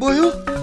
뭐요?